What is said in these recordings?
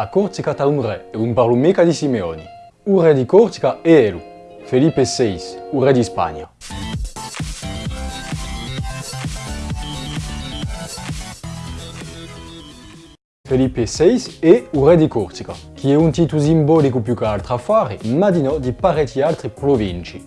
a Corsica ta un re e un parlo mica di Simeoni. Un re di Corsica è Elu, Felipe VI, un re di Spagna. Felipe VI è un re di Corsica, che è un titolo simbolico più che altro affari, ma di no di parecchie altre province.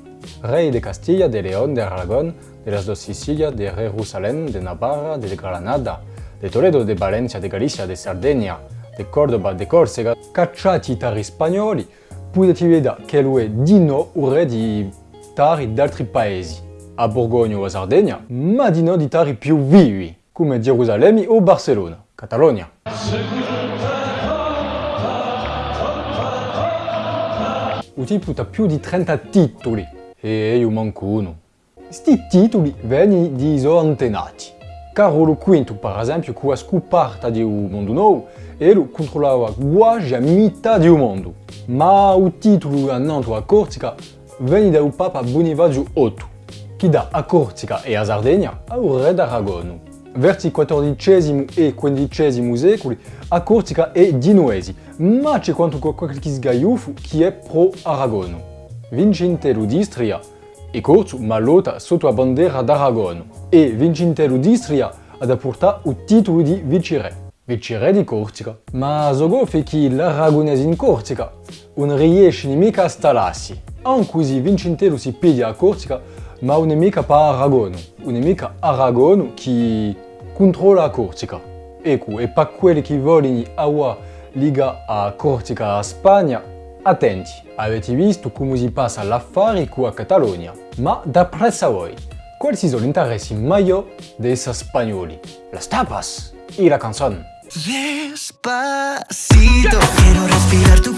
Re de Castiglia, de León, de Aragón, de las dos Sicilias, de Jerusalén, de Navarra, de Granada, de Toledo, de Valencia, de Galicia, de Sardegna, de Cordoba, de Corsica, cacciati tari spagnoli, vedere che lui è di no un re di tari d'altri paesi, a Borgogna o a Sardegna, ma di no di tari più vivi, come Gerusalemme o Barcellona, Catalogna. Il tipo ha più di 30 titoli e io manco uno. Questi titoli vengono di suoi antenati. Carolo V, per esempio, che ha scoperto il mondo nuovo, e lui controllava quasi a metà del mondo. Ma il titolo a Nantes a Corsica viene dal Papa Bonifacio VIII, che dà a Corsica e a Sardegna al re d'Aragono. Verso il XIV e XV secoli a Corsica è genuese, ma c'è quanto qualche sgagliuffo che è pro-Aragono. Vincentello d'Istria e corso ma lotta sotto la bandiera d'Aragono e Vincentello d'Istria ha da portare il titolo di vicere. Vicere di Corsica. Ma zogo fa che l'aragonese in Corsica non riesce mica a stallarsi. Anche così Vincentello si pidia a Corsica ma non è mica per Aragono, non è mica Aragono che controlla Corsica. Ecco, e per quelli che vogliono avere liga a Corsica a Spagna, Attenti, avete visto come si passa l'affare qui a Catalogna, ma d'après voi, quali sono gli interessi maggiori dei spagnoli? Las tapas e la canzone. Despacito, quiero respirar tu